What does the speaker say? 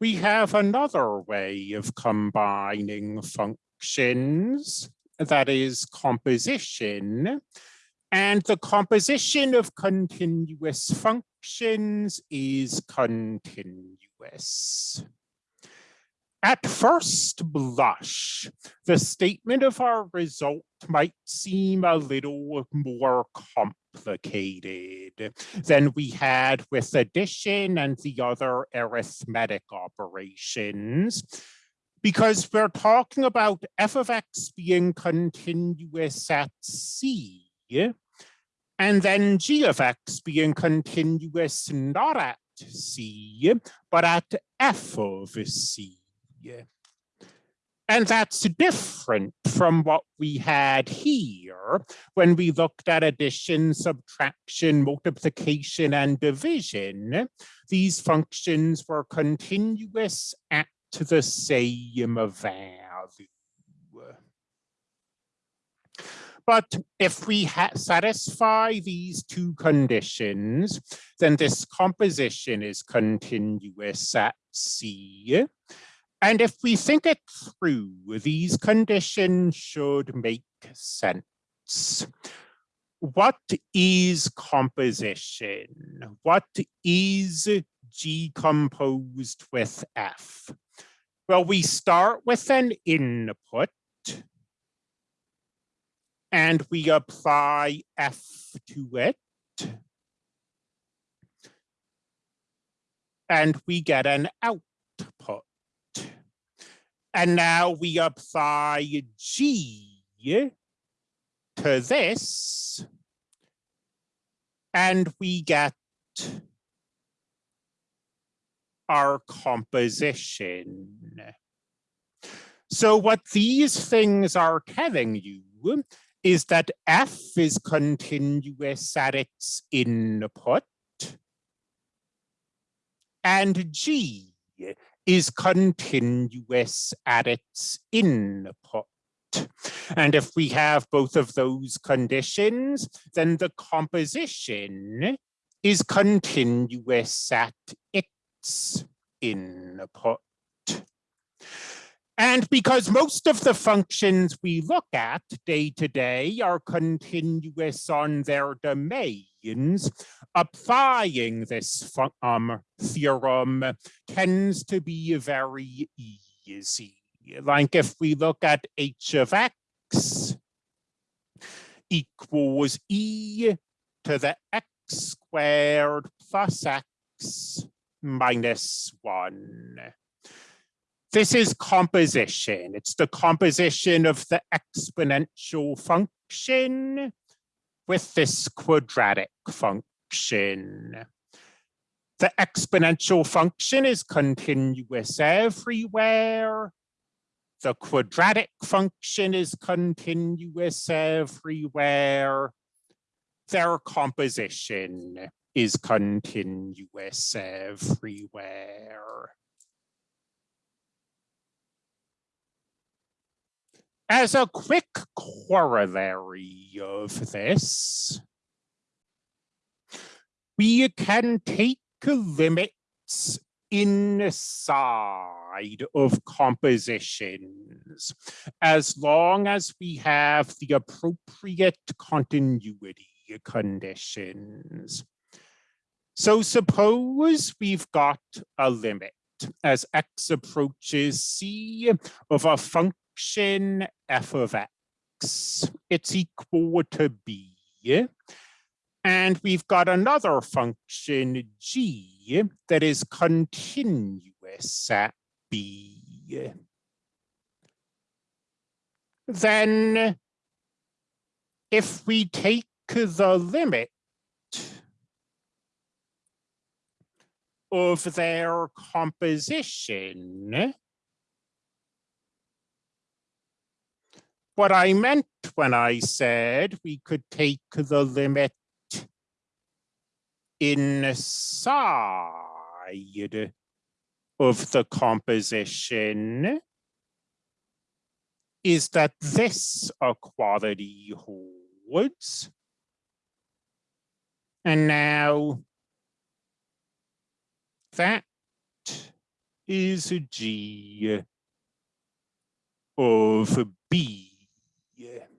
we have another way of combining functions, that is composition. And the composition of continuous functions is continuous. At first blush, the statement of our result might seem a little more complicated than we had with addition and the other arithmetic operations, because we're talking about f of x being continuous at c, and then g of x being continuous not at c, but at f of c. And that's different from what we had here when we looked at addition, subtraction, multiplication, and division. These functions were continuous at the same value. But if we satisfy these two conditions, then this composition is continuous at C. And if we think it through, these conditions should make sense. What is composition? What is G composed with F? Well, we start with an input and we apply F to it. And we get an output. And now we apply G to this, and we get our composition. So what these things are telling you is that F is continuous at its input, and G is continuous at its input. And if we have both of those conditions, then the composition is continuous at its input. And because most of the functions we look at day to day are continuous on their applying this um, theorem tends to be very easy. Like if we look at h of x equals e to the x squared plus x minus 1 this is composition. It's the composition of the exponential function with this quadratic function. The exponential function is continuous everywhere. The quadratic function is continuous everywhere. Their composition is continuous everywhere. As a quick corollary of this, we can take limits inside of compositions as long as we have the appropriate continuity conditions. So suppose we've got a limit as x approaches c of a function function f of x, it's equal to b. And we've got another function g that is continuous at b. Then if we take the limit of their composition, what I meant when I said we could take the limit inside of the composition is that this equality holds. And now that is g of b yeah,